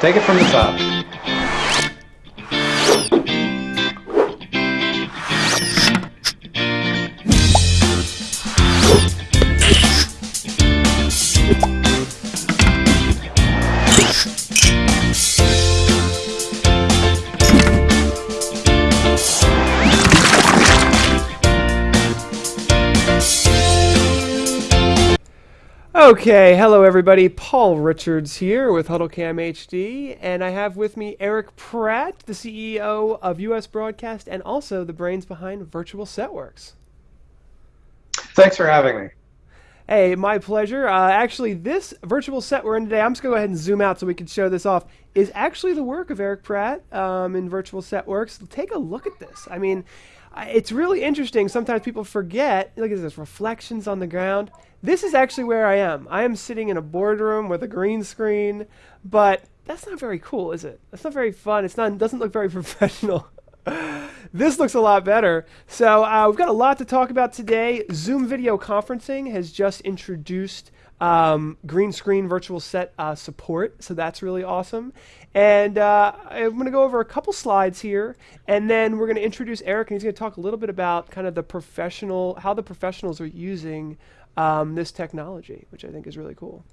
Take it from the top. Okay, hello everybody. Paul Richards here with HuddleCam HD, and I have with me Eric Pratt, the CEO of US Broadcast and also the brains behind Virtual Setworks. Thanks for having me. Hey, my pleasure. Uh, actually, this virtual set we're in today, I'm just going to go ahead and zoom out so we can show this off, is actually the work of Eric Pratt um, in Virtual Setworks. Take a look at this. I mean, it's really interesting. Sometimes people forget. Look at this reflections on the ground. This is actually where I am. I am sitting in a boardroom with a green screen, but that's not very cool, is it? That's not very fun. It's not. Doesn't look very professional. this looks a lot better. So uh, we've got a lot to talk about today. Zoom video conferencing has just introduced um, green screen virtual set uh, support, so that's really awesome. And uh, I'm going to go over a couple slides here, and then we're going to introduce Eric, and he's going to talk a little bit about kind of the professional, how the professionals are using um, this technology, which I think is really cool.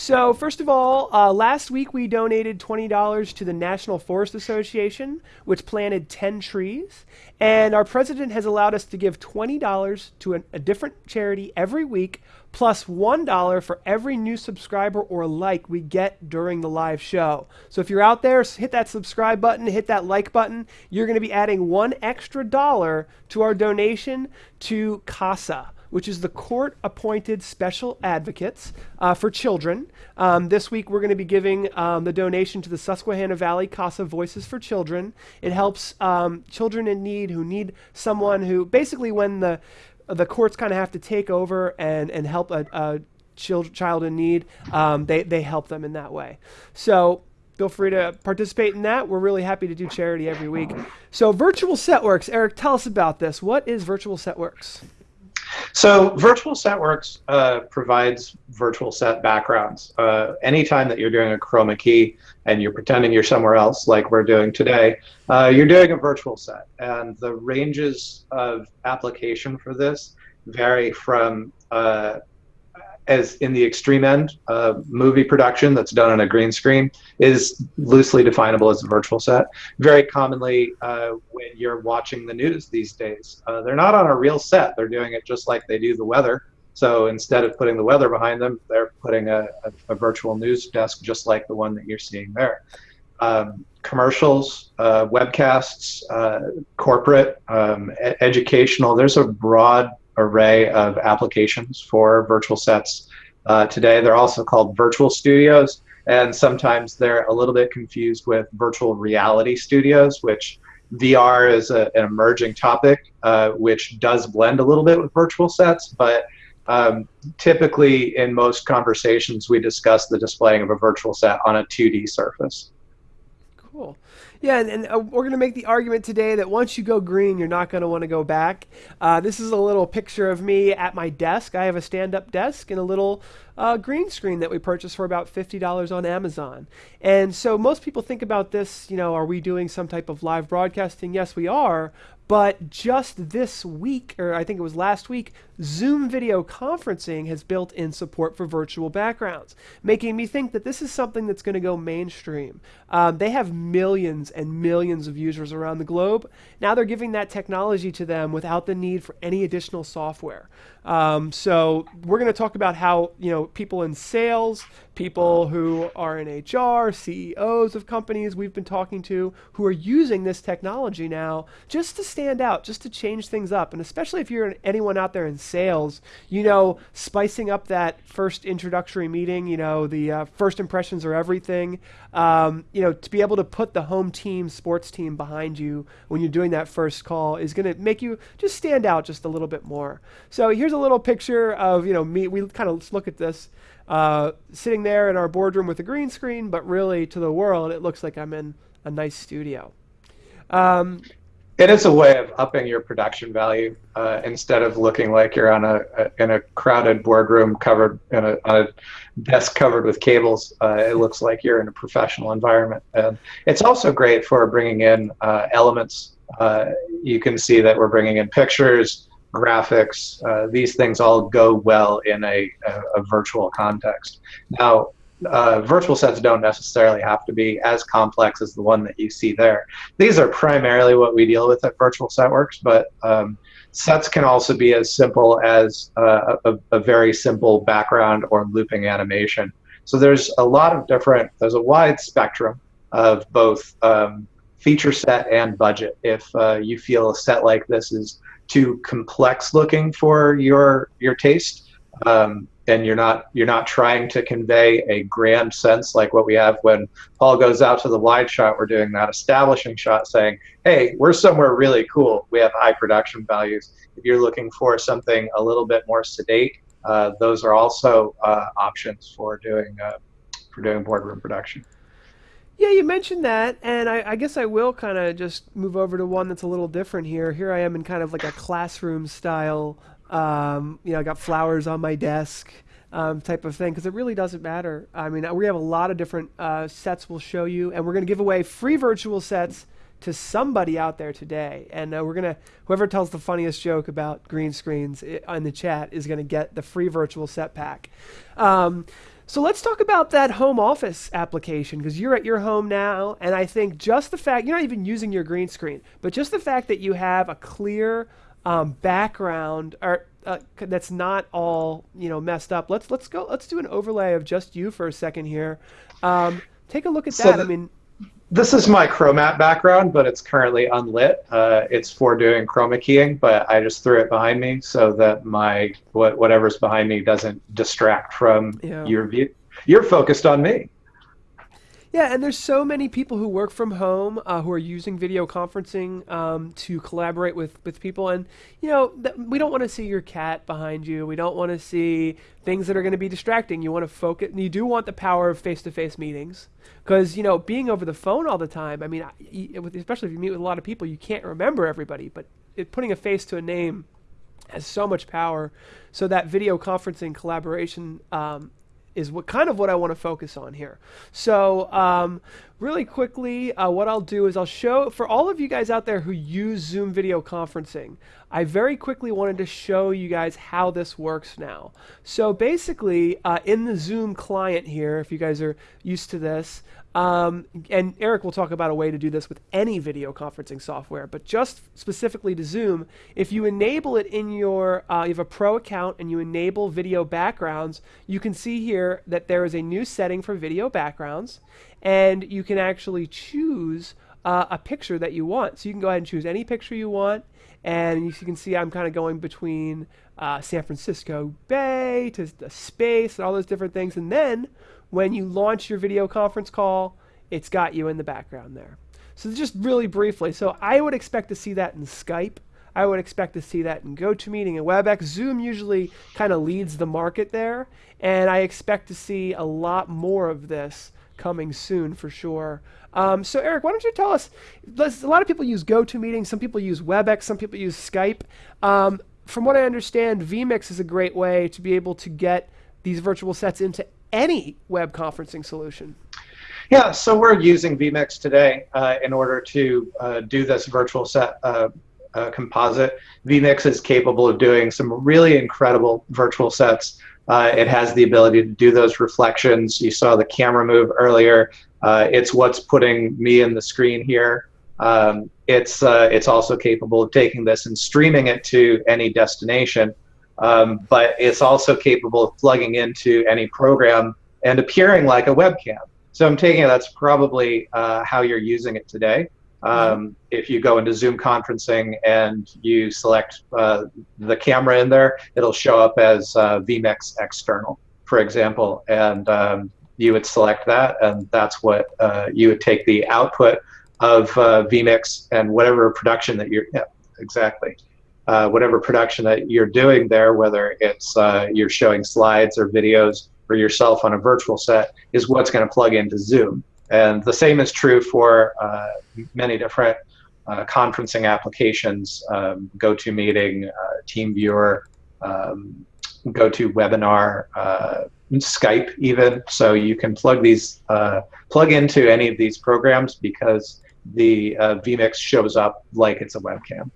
So first of all, uh, last week we donated $20 to the National Forest Association, which planted 10 trees. And our president has allowed us to give $20 to a, a different charity every week, plus $1 for every new subscriber or like we get during the live show. So if you're out there, hit that subscribe button, hit that like button. You're going to be adding one extra dollar to our donation to CASA which is the court appointed special advocates uh, for children. Um, this week, we're going to be giving um, the donation to the Susquehanna Valley CASA Voices for Children. It helps um, children in need who need someone who basically, when the the courts kind of have to take over and, and help a, a child, child in need, um, they, they help them in that way. So feel free to participate in that. We're really happy to do charity every week. So, Virtual Setworks, Eric, tell us about this. What is Virtual Setworks? So Virtual Setworks uh, provides virtual set backgrounds. Uh, anytime that you're doing a chroma key and you're pretending you're somewhere else, like we're doing today, uh, you're doing a virtual set. And the ranges of application for this vary from uh, as in the extreme end, uh, movie production that's done on a green screen is loosely definable as a virtual set. Very commonly, uh, when you're watching the news these days, uh, they're not on a real set. They're doing it just like they do the weather. So instead of putting the weather behind them, they're putting a, a, a virtual news desk just like the one that you're seeing there. Um, commercials, uh, webcasts, uh, corporate, um, educational. There's a broad array of applications for virtual sets uh, today. They're also called virtual studios, and sometimes they're a little bit confused with virtual reality studios, which VR is a, an emerging topic, uh, which does blend a little bit with virtual sets, but um, typically in most conversations we discuss the displaying of a virtual set on a 2D surface. Cool. Yeah, and, and uh, we're going to make the argument today that once you go green, you're not going to want to go back. Uh, this is a little picture of me at my desk. I have a stand up desk and a little uh, green screen that we purchased for about $50 on Amazon. And so most people think about this, you know, are we doing some type of live broadcasting? Yes, we are. But just this week, or I think it was last week, Zoom video conferencing has built in support for virtual backgrounds, making me think that this is something that's going to go mainstream. Um, they have millions and millions of users around the globe. Now they're giving that technology to them without the need for any additional software. Um, so we're going to talk about how you know people in sales, people who are in HR, CEOs of companies we've been talking to who are using this technology now just to stand out, just to change things up, and especially if you're anyone out there in sales, you know, spicing up that first introductory meeting, you know, the uh, first impressions are everything. Um, you know, to be able to put the home team, sports team behind you when you're doing that first call is going to make you just stand out just a little bit more. So here's a little picture of you know me. We kind of look at this uh, sitting there in our boardroom with a green screen, but really to the world it looks like I'm in a nice studio. Um, it is a way of upping your production value uh, instead of looking like you're on a, a in a crowded boardroom covered in a, on a desk covered with cables. Uh, it looks like you're in a professional environment, and it's also great for bringing in uh, elements. Uh, you can see that we're bringing in pictures, graphics. Uh, these things all go well in a, a, a virtual context. Now, uh, virtual sets don't necessarily have to be as complex as the one that you see there. These are primarily what we deal with at Virtual Setworks, but um, sets can also be as simple as uh, a, a, very simple background or looping animation. So there's a lot of different, there's a wide spectrum of both um, feature set and budget. If uh, you feel a set like this is too complex looking for your your taste, um, and you're not you're not trying to convey a grand sense like what we have when Paul goes out to the wide shot. We're doing that establishing shot, saying, "Hey, we're somewhere really cool. We have high production values." If you're looking for something a little bit more sedate, uh, those are also uh, options for doing uh, for doing boardroom production. Yeah, you mentioned that, and I, I guess I will kind of just move over to one that's a little different here. Here I am in kind of like a classroom style um, you know, I got flowers on my desk. Um, type of thing because it really doesn't matter. I mean, we have a lot of different uh, sets we'll show you, and we're going to give away free virtual sets to somebody out there today. And uh, we're going to, whoever tells the funniest joke about green screens in the chat is going to get the free virtual set pack. Um, so let's talk about that home office application because you're at your home now, and I think just the fact you're not even using your green screen, but just the fact that you have a clear um, background or uh, that's not all you know messed up. Let's let's go. Let's do an overlay of just you for a second here. Um, take a look at so that. I mean, this is my Chromatte background, but it's currently unlit. Uh, it's for doing chroma keying, but I just threw it behind me so that my what, whatever's behind me doesn't distract from yeah. your view. You're focused on me. Yeah, and there's so many people who work from home uh, who are using video conferencing um, to collaborate with, with people. And, you know, we don't want to see your cat behind you. We don't want to see things that are going to be distracting. You want to focus. and You do want the power of face to face meetings. Because, you know, being over the phone all the time, I mean, especially if you meet with a lot of people, you can't remember everybody. But it, putting a face to a name has so much power. So that video conferencing collaboration um, is what kind of what I want to focus on here. So um, really quickly, uh, what I'll do is I'll show for all of you guys out there who use Zoom video conferencing. I very quickly wanted to show you guys how this works now. So basically, uh, in the Zoom client here, if you guys are used to this, um, and Eric will talk about a way to do this with any video conferencing software, but just specifically to Zoom, if you enable it in your, uh, you have a pro account and you enable video backgrounds, you can see here that there is a new setting for video backgrounds, and you can actually choose uh, a picture that you want. So you can go ahead and choose any picture you want, and you can see I'm kind of going between uh, San Francisco Bay to the space and all those different things, and then when you launch your video conference call, it's got you in the background there. So just really briefly, so I would expect to see that in Skype. I would expect to see that in GoToMeeting and WebEx. Zoom usually kind of leads the market there, and I expect to see a lot more of this coming soon for sure. Um, so Eric, why don't you tell us? A lot of people use GoToMeeting, some people use WebEx, some people use Skype. Um, from what I understand, vMix is a great way to be able to get these virtual sets into any web conferencing solution? Yeah, so we're using vMix today uh, in order to uh, do this virtual set uh, uh composite. vMix is capable of doing some really incredible virtual sets. Uh, it has the ability to do those reflections. You saw the camera move earlier. Uh, it's what's putting me in the screen here. Um, it's it's also capable of taking this and streaming it to any destination um, but it's also capable of plugging into any program and appearing like a webcam. So I'm taking it that's probably uh, how you're using it today. Um, mm-hmm. If you go into Zoom conferencing and you select uh, the camera in there, it'll show up as uh, vMix external, for example, and um, you would select that, and that's what uh, you would take the output of uh, vMix and whatever production that you're. Yeah, exactly uh, whatever production that you're doing there, whether it's uh, you're showing slides or videos or yourself on a virtual set, is what's going to plug into Zoom. And the same is true for uh, many different uh, conferencing applications, um, GoToMeeting, uh, TeamViewer, um, GoToWebinar, uh, Skype even. So you can plug these, uh, plug into any of these programs because the vMix shows up like it's a webcam.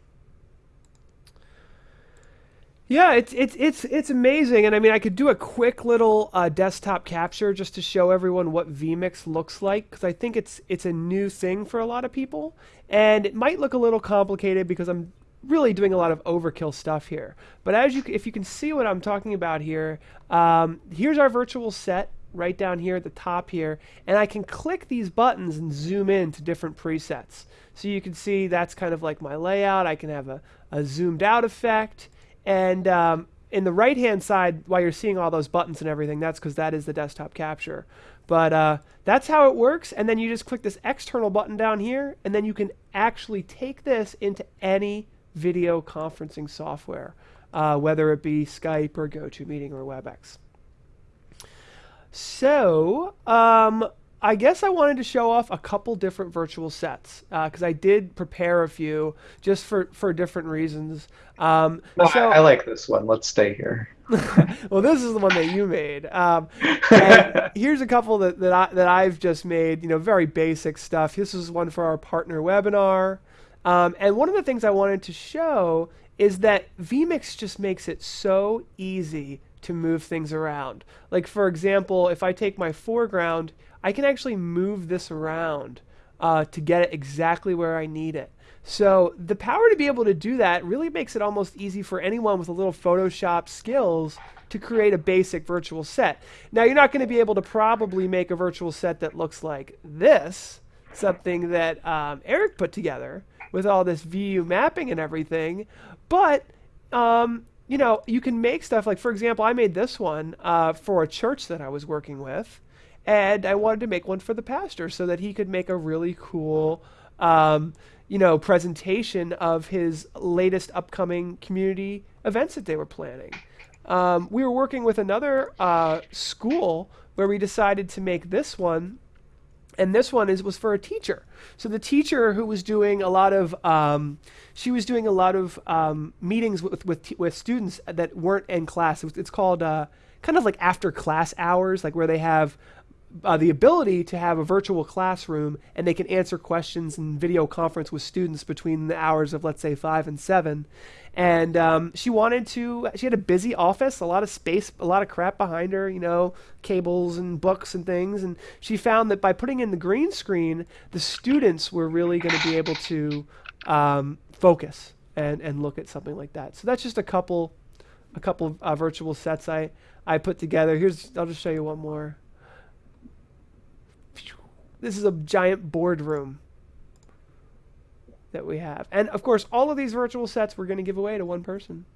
Yeah, it's it's it's it's amazing, and I mean, I could do a quick little uh, desktop capture just to show everyone what vMix looks like because I think it's it's a new thing for a lot of people, and it might look a little complicated because I'm really doing a lot of overkill stuff here. But as you, if you can see what I'm talking about here, um, here's our virtual set right down here at the top here, and I can click these buttons and zoom in to different presets. So you can see that's kind of like my layout. I can have a, a zoomed out effect. And um, in the right hand side, while you're seeing all those buttons and everything, that's because that is the desktop capture. But uh, that's how it works. And then you just click this external button down here, and then you can actually take this into any video conferencing software, uh, whether it be Skype or GoToMeeting or WebEx. So, um, I guess I wanted to show off a couple different virtual sets because uh, I did prepare a few just for, for different reasons. Um, no, so, I, I, like this one. Let's stay here. well, this is the one that you made. Um, here's a couple that, that, I, that I've just made, you know, very basic stuff. This is one for our partner webinar. Um, and one of the things I wanted to show is that vMix just makes it so easy to move things around. Like for example, if I take my foreground, I can actually move this around uh, to get it exactly where I need it. So the power to be able to do that really makes it almost easy for anyone with a little Photoshop skills to create a basic virtual set. Now you're not going to be able to probably make a virtual set that looks like this, something that um, Eric put together with all this UV mapping and everything, but um, you know, you can make stuff like, for example, I made this one uh, for a church that I was working with, and I wanted to make one for the pastor so that he could make a really cool, um, you know, presentation of his latest upcoming community events that they were planning. Um, we were working with another uh, school where we decided to make this one and this one is was for a teacher. So the teacher who was doing a lot of um, she was doing a lot of um, meetings with with, with students that weren't in class. It was, it's called uh, kind of like after class hours, like where they have uh, the ability to have a virtual classroom and they can answer questions and video conference with students between the hours of let's say five and seven. And um, she wanted to she had a busy office a lot of space a lot of crap behind her you know cables and books and things. And she found that by putting in the green screen the students were really going to be able to um, focus and, and look at something like that. So that's just a couple a couple of uh, virtual sets I, I put together. Here's I'll just show you one more this is a giant boardroom that we have. And of course, all of these virtual sets we're going to give away to one person.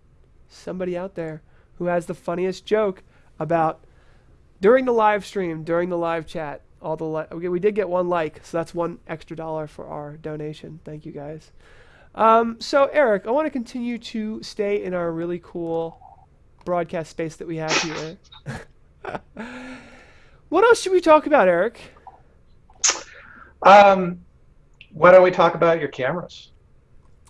Somebody out there who has the funniest joke about during the live stream, during the live chat, all the li- okay, we did get one like, so that's one extra dollar for our donation. Thank you guys. Um, so Eric, I want to continue to stay in our really cool broadcast space that we have here. what else should we talk about, Eric? Um, why don't we talk about your cameras?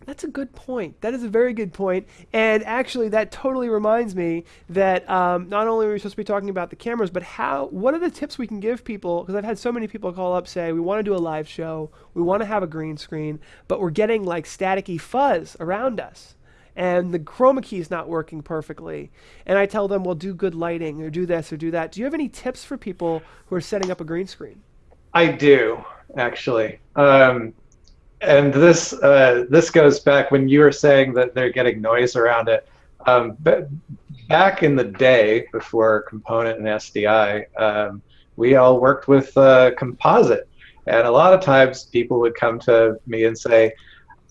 That's a good point. That is a very good point. And actually, that totally reminds me that um, not only are we supposed to be talking about the cameras, but how. What are the tips we can give people? Because I've had so many people call up say we want to do a live show, we want to have a green screen, but we're getting like staticky fuzz around us, and the chroma key is not working perfectly. And I tell them, well, do good lighting or do this or do that. Do you have any tips for people who are setting up a green screen? I do actually. Um, and this uh, this goes back when you were saying that they're getting noise around it. Um, but back in the day, before Component and SDI, um, we all worked with uh, composite, and a lot of times people would come to me and say,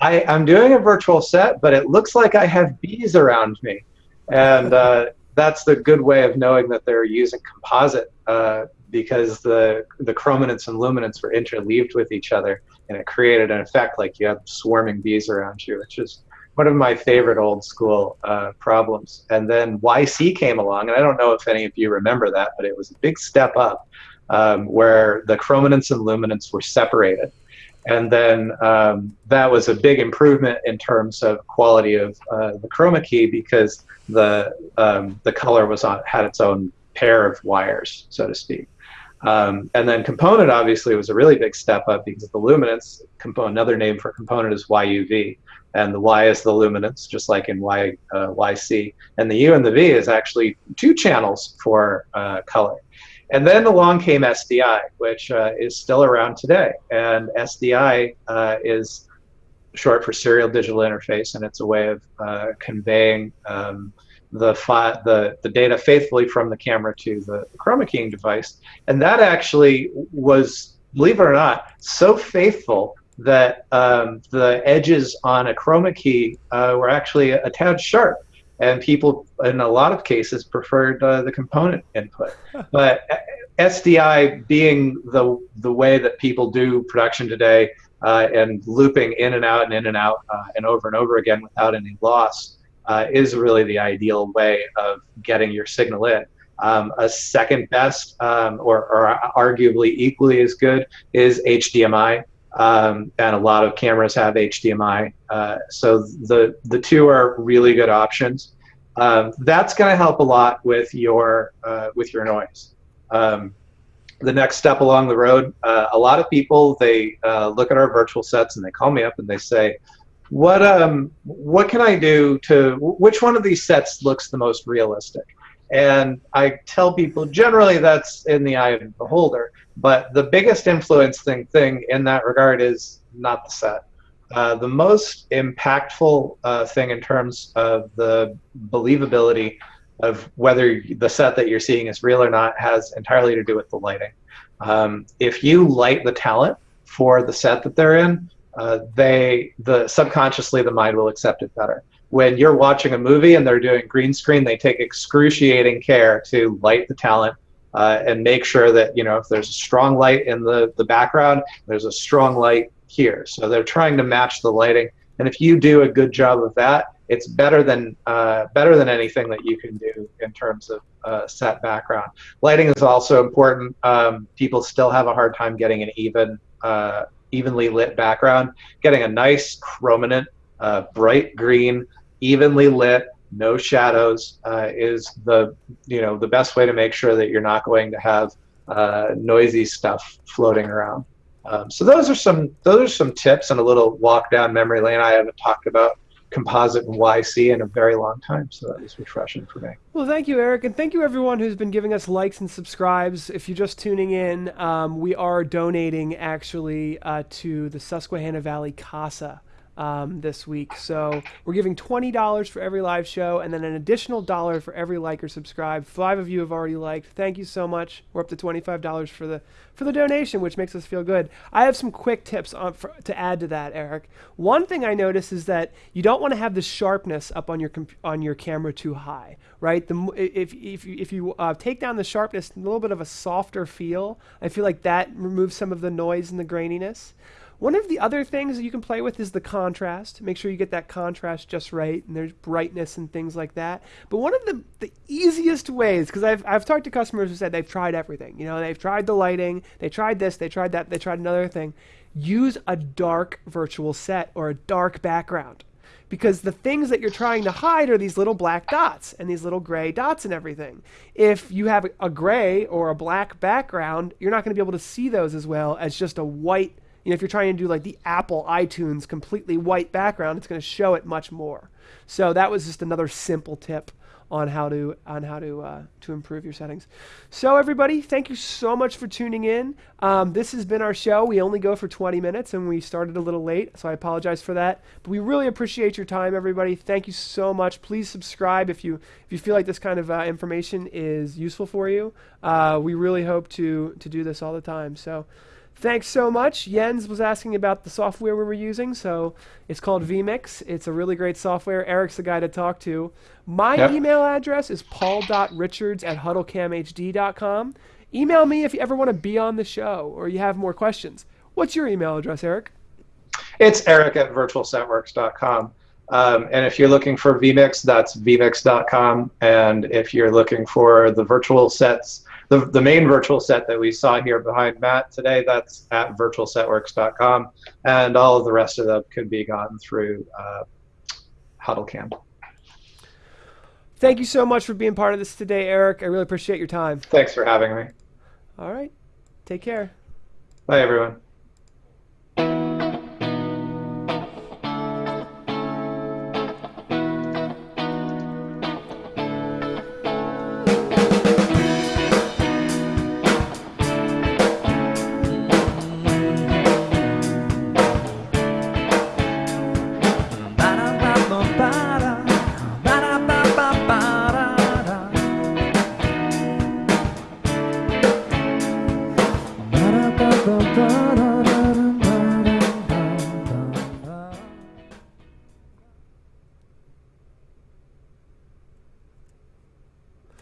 I, am doing a virtual set, but it looks like I have bees around me," and uh, that's the good way of knowing that they're using composite uh, because the the chrominance and luminance were interleaved with each other, and it created an effect like you have swarming bees around you, which is one of my favorite old school uh, problems. And then YC came along, and I don't know if any of you remember that, but it was a big step up um, where the chrominance and luminance were separated. And then um, that was a big improvement in terms of quality of uh, the chroma key because the um, the color was on had its own pair of wires, so to speak. Um, and then component obviously was a really big step up because the luminance. Component, another name for component is YUV, and the Y is the luminance, just like in Y uh, YC, and the U and the V is actually two channels for uh, color. And then along came SDI, which uh, is still around today, and SDI uh, is short for serial digital interface, and it's a way of uh, conveying um, the, the, the data faithfully from the camera to the chroma keying device. And that actually was, believe it or not, so faithful that um, the edges on a chroma key uh, were actually a, a, tad sharp. And people, in a lot of cases, preferred uh, the component input. but SDI being the, the way that people do production today uh, and looping in and out and in and out uh, and over and over again without any loss, uh, is really the ideal way of getting your signal in. Um, a second best, um, or, or, arguably equally as good, is HDMI. Um, and a lot of cameras have HDMI. Uh, so the, the two are really good options. Um, that's going to help a lot with your, uh, with your noise. Um, the next step along the road, uh, a lot of people, they uh, look at our virtual sets and they call me up and they say, what um what can I do to which one of these sets looks the most realistic? And I tell people generally that's in the eye of the beholder, but the biggest influencing thing in that regard is not the set. Uh, the most impactful uh, thing in terms of the believability of whether the set that you're seeing is real or not has entirely to do with the lighting. Um, if you light the talent for the set that they're in, uh, they the subconsciously the mind will accept it better. When you're watching a movie and they're doing green screen, they take excruciating care to light the talent uh, and make sure that you know if there's a strong light in the the background, there's a strong light here. So they're trying to match the lighting. And if you do a good job of that, it's better than uh, better than anything that you can do in terms of uh, set background. Lighting is also important. Um, people still have a hard time getting an even uh, evenly lit background, getting a nice chrominant, uh, bright green, evenly lit, no shadows uh, is the you know the best way to make sure that you're not going to have uh, noisy stuff floating around. Um, so those are some those are some tips and a little walk down memory lane I haven't talked about composite and YC in a very long time. So that was refreshing for me. Well, thank you, Eric, and thank you everyone who's been giving us likes and subscribes. If you're just tuning in, um, we are donating actually uh, to the Susquehanna Valley CASA um, this week. So we're giving $20 for every live show and then an additional dollar for every like or subscribe. Five of you have already liked. Thank you so much. We're up to $25 for the for the donation, which makes us feel good. I have some quick tips on, for, to add to that, Eric. One thing I notice is that you don't want to have the sharpness up on your on your camera too high, right? The if if you, if you uh, take down the sharpness, a little bit of a softer feel, I feel like that removes some of the noise and the graininess. One of the other things that you can play with is the contrast. Make sure you get that contrast just right, and there's brightness and things like that. But one of the, the easiest ways, because I've, I've talked to customers who said they've tried everything. You know, they've tried the lighting, they tried this, they tried that, they tried another thing. Use a dark virtual set or a dark background because the things that you're trying to hide are these little black dots and these little gray dots and everything. If you have a gray or a black background, you're not going to be able to see those as well as just a white you know, if you're trying to do like the Apple iTunes completely white background, it's going to show it much more. So that was just another simple tip on how to on how to uh, to improve your settings. So everybody, thank you so much for tuning in. Um, this has been our show. We only go for 20 minutes, and we started a little late, so I apologize for that. But we really appreciate your time, everybody. Thank you so much. Please subscribe if you if you feel like this kind of uh, information is useful for you. Uh, we really hope to to do this all the time. So. Thanks so much. Jens was asking about the software we were using. So it's called vMix. It's a really great software. Eric's the guy to talk to. My yep. email address is paul.richards at huddlecamhd.com. Email me if you ever want to be on the show or you have more questions. What's your email address, Eric? It's eric at virtualsetworks.com. Um, and if you're looking for vMix, that's vmix.com. And if you're looking for the virtual sets the, the main virtual set that we saw here behind Matt today, that's at virtualsetworks.com, and all of the rest of them could be gotten through uh, HuddleCam. Thank you so much for being part of this today, Eric. I really appreciate your time. Thanks for having me. All right. Take care. Bye, everyone.